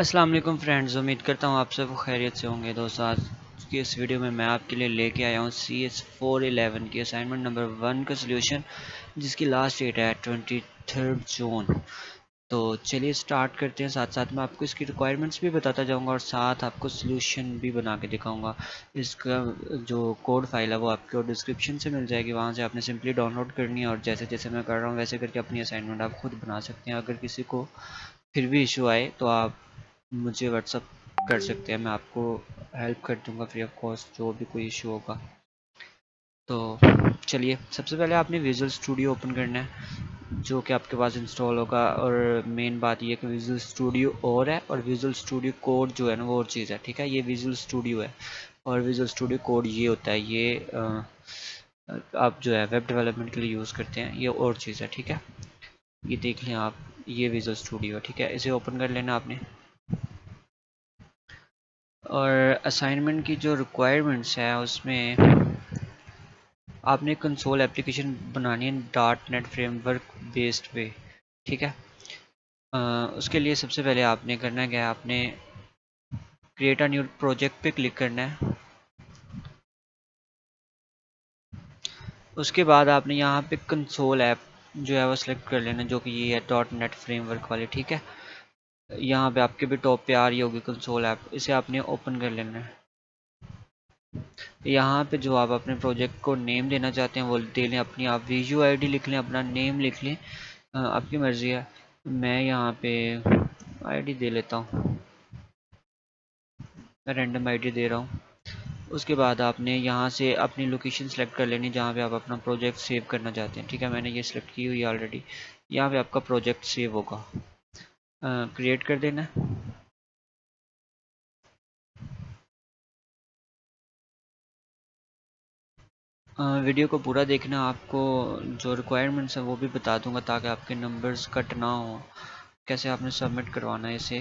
السلام علیکم فرینڈز، امید کرتا ہوں آپ سب خیریت سے ہوں گے۔ دوستوں آج کی اس ویڈیو میں میں آپ کے لیے لے کے آیا ہوں سی ایس فور الیون کی اسائنمنٹ نمبر ون کا سلیوشن جس کی لاسٹ ڈیٹ ہے ٹوینٹی تھرڈ جون تو چلیے سٹارٹ کرتے ہیں۔ ساتھ ساتھ میں آپ کو اس کی ریکوائرمنٹس بھی بتاتا جاؤں گا اور ساتھ آپ کو سلیوشن بھی بنا کے دکھاؤں گا۔ اس کا جو کوڈ فائل ہے وہ آپ کو ڈسکرپشن سے مل جائے گی۔ وہاں سے آپ نے سمپلی ڈاؤن لوڈ کرنی ہے اور جیسے جیسے میں کر رہا ہوں، ویسے کر کے اپنی اسائنمنٹ آپ خود بنا سکتے ہیں۔ اگر کسی کو پھر بھی ایشو آئے تو آپ مجھے واٹس اپ کر سکتے ہیں، میں آپ کو ہیلپ کر دوں گا فری آف کاسٹ جو بھی کوئی ایشو ہوگا۔ تو چلیے، سب سے پہلے آپ نے ویژول اسٹوڈیو اوپن کرنا ہے، جو کہ آپ کے پاس انسٹال ہوگا۔ اور مین بات یہ کہ ویژول اسٹوڈیو اور ہے اور ویژول اسٹوڈیو کوڈ جو ہے نا، وہ اور چیز ہے، ٹھیک ہے؟ یہ ویژول اسٹوڈیو ہے۔ اور ویژول اسٹوڈیو کوڈ یہ ہوتا ہے، یہ آپ جو ہے ویب ڈیولپمنٹ کے لیے یوز کرتے ہیں، یہ اور چیز ہے، ٹھیک ہے؟ یہ دیکھ لیں آپ، یہ ویژول اسٹوڈیو ہے، ٹھیک ہے؟ اسے اوپن کر لینا آپ نے۔ اور اسائنمنٹ کی جو ریکوائرمنٹس ہے اس میں آپ نے کنسول اپلیکیشن بنانی ہے dot net framework based پہ ٹھیک ہے؟ اس کے لیے سب سے پہلے آپ نے کرنا کیا آپ نے کریٹ اے نیو پروجیکٹ پہ کلک کرنا ہے۔ اس کے بعد آپ نے یہاں پہ کنسول ایپ جو ہے وہ سلیکٹ کر لینا، جو کہ یہ ہے ڈاٹ نیٹ فریم ورک والے ٹھیک ہے؟ یہاں پہ آپ کے بھی ٹاپ پہ آ رہی ہوگی کنسول ایپ، اسے آپ نے اوپن کر لینا ہے۔ یہاں پہ جو آپ اپنے پروجیکٹ کو نیم دینا چاہتے ہیں، وہ دے لیں، اپنی آپ ویژو آئی ڈی لکھ لیں، اپنا نیم لکھ لیں۔ آپ کی مرضی ہے۔ میں یہاں پہ آئی ڈی دے لیتا ہوں۔ میں رینڈم آئی ڈی دے رہا ہوں۔ اس کے بعد آپ نے یہاں سے اپنی لوکیشن سلیکٹ کر لینی، جہاں پہ آپ اپنا پروجیکٹ سیو کرنا چاہتے ہیں۔ ٹھیک ہے، میں نے یہ سلیکٹ کی ہوئی آلریڈی یہاں پہ آپ کا پروجیکٹ سیو ہوگا۔ کریٹ کر دینا۔ ویڈیو کو پورا دیکھنا، آپ کو جو ریکوائرمنٹس ہیں وہ بھی بتا دوں گا تاکہ آپ کے نمبرز کٹ نہ ہوں۔ کیسے آپ نے سبمٹ کروانا ہے اسے،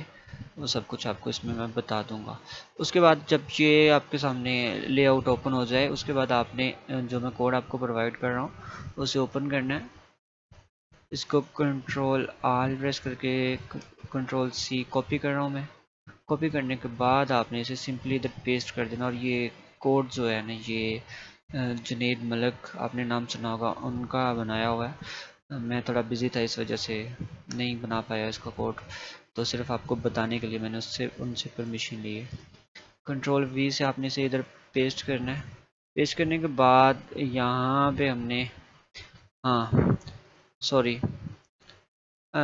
وہ سب کچھ آپ کو اس میں میں بتا دوں گا۔ اس کے بعد جب یہ آپ کے سامنے لے آؤٹ اوپن ہو جائے، اس کے بعد آپ نے جو میں کوڈ آپ کو پرووائڈ کر رہا ہوں، اسے اوپن کرنا ہے۔ اس کو کنٹرول آل پریس کر کے کنٹرول سی کاپی کر رہا ہوں میں۔ کاپی کرنے کے بعد آپ نے اسے سمپلی ادھر پیسٹ کر دینا اور یہ کوڈ جو ہے نا یہ جنید ملک آپ نے نام سنا ہوگا، ان کا بنایا ہوا ہے۔ میں تھوڑا بزی تھا اس وجہ سے نہیں بنا پایا اس کا کوڈ تو صرف آپ کو بتانے کے لیے میں نے اس سے، ان سے پرمیشن لی ہے۔ کنٹرول وی سے آپ نے اسے ادھر پیسٹ کرنا ہے۔ پیسٹ کرنے کے بعد یہاں پہ ہم نے ہاں سوری۔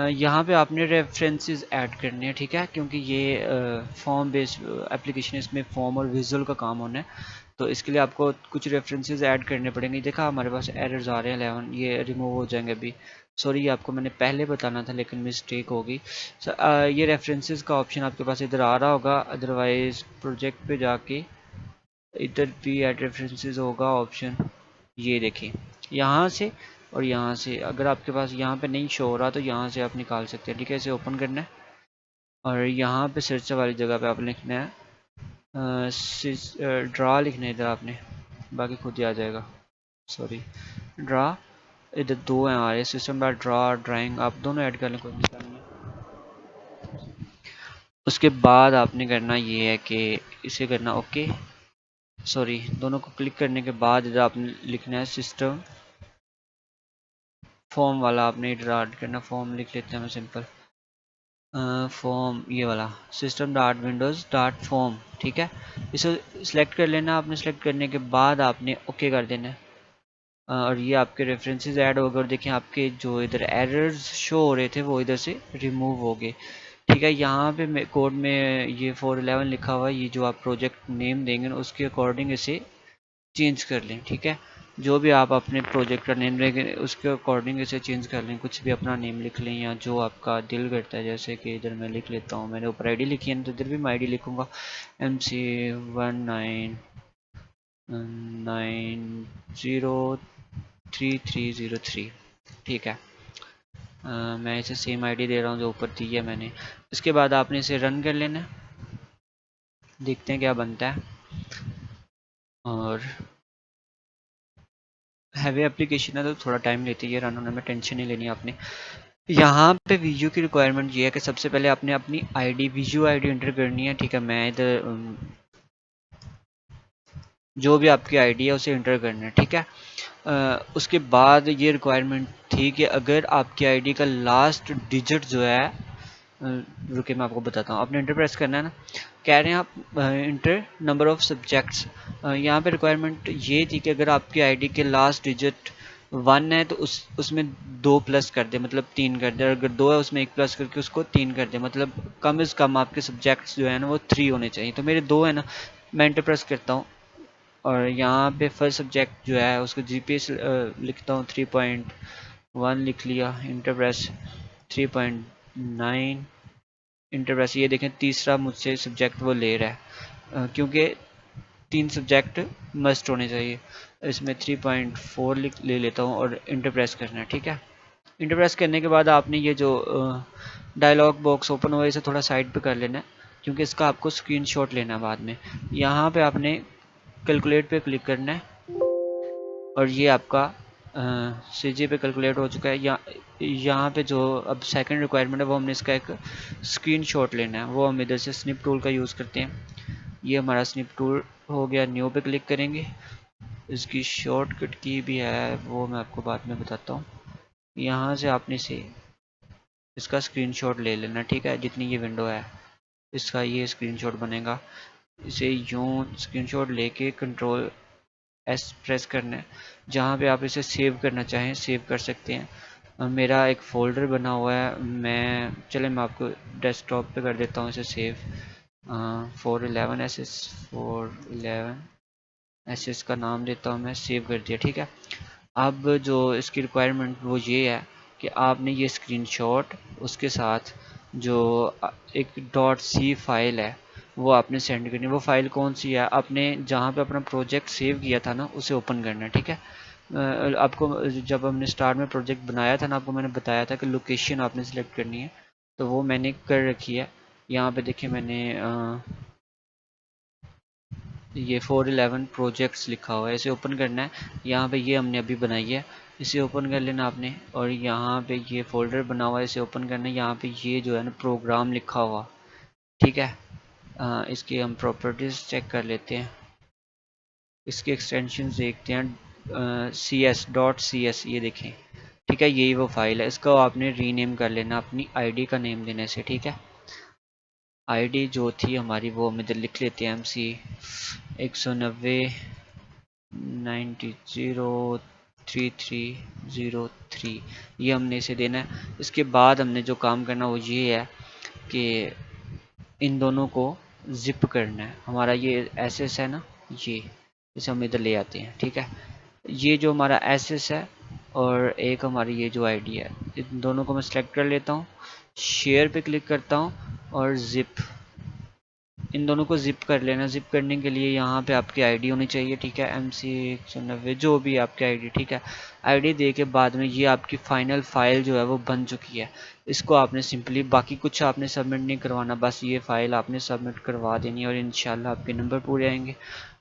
یہاں پہ آپ نے ریفرنسز ایڈ کرنے ہیں، ٹھیک ہے؟ کیونکہ یہ فارم بیس اپلیکیشن اس میں فارم اور ویژول کا کام ہونا ہے۔ تو اس کے لیے آپ کو کچھ ریفرنسز ایڈ کرنے پڑیں گے۔ دیکھا، ہمارے پاس ایررز آ رہے ہیں، الیون، یہ ریموو ہو جائیں گے ابھی۔ سوری، یہ آپ کو میں نے پہلے بتانا تھا، لیکن مسٹیک ہوگی یہ ریفرنسز کا آپشن آپ کے پاس ادھر آ رہا ہوگا۔ ادروائز پروجیکٹ پہ جا کے ادھر بھی ایڈ ریفرنسز ہوگا آپشن یہ دیکھیں۔ یہاں سے اور یہاں سے اگر آپ کے پاس یہاں پہ نہیں شو ہو رہا تو یہاں سے آپ نکال سکتے ہیں، ٹھیک ہے؟ اسے اوپن کرنا ہے۔ اور یہاں پہ سرچ والی جگہ پہ آپ لکھنا ہے۔ ڈرا لکھنا ہے ادھر آپ نے، باقی خود ہی آ جائے گا۔ سوری ڈرا ادھر دو ہیں ہمارے سسٹم بار ڈرا ڈرائنگ آپ دونوں ایڈ کر لیں، کوئی مسئلہ نہیں ہے۔ اس کے بعد آپ نے کرنا یہ ہے کہ اسے کرنا اوکے سوری دونوں کو کلک کرنے کے بعد ادھر آپ نے لکھنا ہے سسٹم فارم والا آپ نے ڈراٹ کرنا فارم لکھ لیتے ہیں ہمیں سمپل فارم یہ والا. System dot windows dot form ٹھیک ہے؟ اسے سلیکٹ کر لینا، آپ نے سلیکٹ کرنے کے بعد آپ نے اوکے کر دینا. اور یہ آپ کے ریفرنسز ایڈ ہو گئے اور دیکھیں آپ کے جو ادھر ایررز شو ہو رہے تھے وہ ادھر سے ریموو ہو گئے. ٹھیک ہے؟ یہاں پہ کوڈ میں یہ فور الیون لکھا ہوا ہے، یہ جو آپ پروجیکٹ نیم دیں گے اس کے اکارڈنگ اسے چینج کر لیں، ٹھیک ہے؟ جو بھی آپ اپنے پروجیکٹ کا نیم لیں اس کے اکارڈنگ اسے چینج کر لیں، کچھ بھی اپنا نیم لکھ لیں یا جو آپ کا دل کرتا ہے، جیسے کہ ادھر میں لکھ لیتا ہوں، میں نے اوپر آئی ڈی لکھی ہے تو ادھر بھی میں آئی ڈی لکھوں گا۔ M C one nine nine zero three three zero three ٹھیک ہے۔ میں اسے سیم آئی ڈی دے رہا ہوں جو اوپر دی ہے میں نے۔ اس کے بعد آپ نے اسے رن کر لینا۔ دیکھتے ہیں کیا بنتا ہے۔ اور ہیوی اپلیکیشن ہے تو تھوڑا ٹائم لیتی ہے رن ہونے میں ٹینشن نہیں لینی آپ نے یہاں پہ ویڈیو کی ریکوائرمنٹ یہ ہے کہ سب سے پہلے آپ نے اپنی I D video I D enter کرنی ہے، ٹھیک ہے، میں ادھر جو بھی آپ کی آئی ڈی ہے اسے انٹر کرنا ہے، ٹھیک ہے۔ اس کے بعد یہ ریکوائرمنٹ تھی کہ اگر آپ کی آئی ڈی کا لاسٹ ڈیجٹ جو ہے رکے میں آپ کو بتاتا ہوں۔ آپ نے انٹر پریس کرنا ہے نا۔ کہہ رہے ہیں آپ انٹر، نمبر آف سبجیکٹس۔ یہاں پہ ریکوائرمنٹ یہ تھی کہ اگر آپ کی آئی ڈی کے لاسٹ ڈیجٹ ون ہے تو اس اس میں دو پلس کر دے مطلب تین کر دے اور اگر دو ہے اس میں ایک پلس کر کے اس کو تین کر دے مطلب کم از کم آپ کے سبجیکٹس جو ہے نا وہ تھری ہونے چاہیے۔ تو میرے دو ہے نا، میں انٹر پریس کرتا ہوں۔ اور یہاں پہ فرسٹ سبجیکٹ جو ہے، اس کو جی پی ایس لکھتا ہوں۔ تھری پوائنٹ ون لکھ لیا، enter press. Three point nine enter press یہ دیکھیں، تیسرا مجھ سے سبجیکٹ وہ لے رہا ہے۔ کیونکہ تین سبجیکٹ مسٹ ہونے چاہیے۔ اس میں 3.4 پوائنٹ فور لے لیتا ہوں اور انٹر پریس کرنا ہے، ٹھیک ہے؟ انٹر پریس کرنے کے بعد آپ نے یہ جو ڈائلاگ باکس اوپن ہوا اسے تھوڑا سائڈ پہ کر لینا ہے، کیونکہ اس کا آپ کو اسکرین شاٹ لینا ہے بعد میں۔ یہاں پہ آپ نے کیلکولیٹ پہ کلک کرنا ہے اور یہ آپ کا سی جی پہ کیلکولیٹ ہو چکا ہے یہاں پہ جو اب سیکنڈ ریکوائرمنٹ ہے، وہ ہم نے اس کا ایک اسکرین شاٹ لینا ہے۔ وہ ہم ادھر سے سنپ ٹول کا یوز کرتے ہیں۔ یہ ہمارا سنپ ٹول ہو گیا نیو پہ کلک کریں گے۔ اس کی شارٹ کٹ کی بھی ہے، وہ میں آپ کو بعد میں بتاتا ہوں۔ یہاں سے آپ نے سے اس کا اسکرین شاٹ لے لینا، ٹھیک ہے؟ جتنی یہ ونڈو ہے، اس کا یہ اسکرین شاٹ بنے گا۔ اسے یوں اسکرین شاٹ لے کے کنٹرول ایس پریس کرنا ہے۔ جہاں پہ آپ اسے سیو کرنا چاہیں، سیو کر سکتے ہیں۔ میرا ایک فولڈر بنا ہوا ہے۔ میں چلے میں آپ کو ڈیسک ٹاپ پہ کر دیتا ہوں اسے save. Four eleven S S four eleven ایسے اس کا نام دیتا ہوں میں، سیو کر دیا، ٹھیک ہے۔ اب جو اس کی ریکوائرمنٹ وہ یہ ہے کہ آپ نے یہ اسکرین شاٹ اس کے ساتھ جو ایک ڈاٹ سی فائل ہے وہ آپ نے سینڈ کرنی وہ فائل کون سی ہے؟ آپ نے جہاں پہ اپنا پروجیکٹ سیو کیا تھا نا، اسے اوپن کرنا ہے، ٹھیک ہے؟ آپ کو جب ہم نے اسٹارٹ میں پروجیکٹ بنایا تھا نا، آپ کو میں نے بتایا تھا کہ لوکیشن آپ نے سلیکٹ کرنی ہے۔ تو وہ میں نے کر رکھی ہے۔ یہاں پہ دیکھیں میں نے یہ فور الیون پروجیکٹس لکھا ہوا ہے، اسے اوپن کرنا ہے۔ یہاں پہ یہ ہم نے ابھی بنائی ہے۔ اسے اوپن کر لینا آپ نے، اور یہاں پہ یہ فولڈر بنا ہوا ہے، اسے اوپن کرنا ہے۔ یہاں پہ یہ جو ہے نا پروگرام لکھا ہوا، ٹھیک ہے؟ اس کی ہم پراپرٹیز چیک کر لیتے ہیں۔ اس کے ایکسٹینشن دیکھتے ہیں۔ C S dot C S یہ دیکھیں۔ ٹھیک ہے، یہی وہ فائل ہے۔ اس کو آپ نے ری نیم کر لینا، اپنی آئی ڈی کا نیم دینے سے، ٹھیک ہے۔ آئی ڈی جو تھی ہماری، وہ ہم ادھر لکھ لیتے ہیں۔ ایم سی ایک سو نوے، ninety zero, three three zero three. یہ ہم نے اسے دینا ہے۔ اس کے بعد ہم نے جو کام کرنا، وہ یہ ہے کہ ان دونوں کو زپ کرنا ہے۔ ہمارا یہ ایس ایس ہے نا، یہ اسے ہم ادھر لے آتے ہیں، ٹھیک ہے۔ یہ جو ہمارا ایس ایس ہے اور ایک ہماری یہ جو آئی ڈی ہے، ان دونوں کو میں سلیکٹ کر لیتا ہوں شیئر پہ کلک کرتا ہوں اور زپ ان دونوں کو زپ کر لینا. زپ کرنے کے لیے یہاں پہ آپ کی آئی ڈی ہونی چاہیے، ٹھیک ہے؟ ایم سی ایک سو نوے جو بھی آپ کی آئی ڈی ٹھیک ہے؟ آئی ڈی دے کے بعد میں یہ آپ کی فائنل فائل جو ہے وہ بن چکی ہے۔ اس کو آپ نے سمپلی باقی کچھ آپ نے سبمٹ نہیں کروانا، بس یہ فائل آپ نے سبمٹ کروا دینی ہے اور انشاءاللہ آپ کے نمبر پورے آئیں گے۔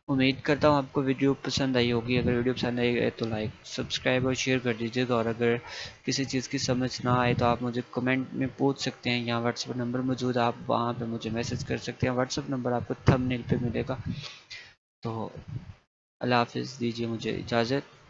امید کرتا ہوں آپ کو ویڈیو پسند آئی ہوگی۔ اگر ویڈیو پسند آئی ہے تو لائک، سبسکرائب اور شیئر کر دیجیے۔ گا اور اگر کسی چیز کی سمجھ نہ آئے تو آپ مجھے کمنٹ میں پوچھ سکتے ہیں۔ یہاں واٹس اپ نمبر موجود ہے، آپ وہاں پہ مجھے میسج کر سکتے ہیں۔ واٹس اپ نمبر آپ کو تھم نیل پہ ملے گا۔ تو اللہ حافظ، دیجیے مجھے اجازت۔